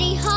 Amity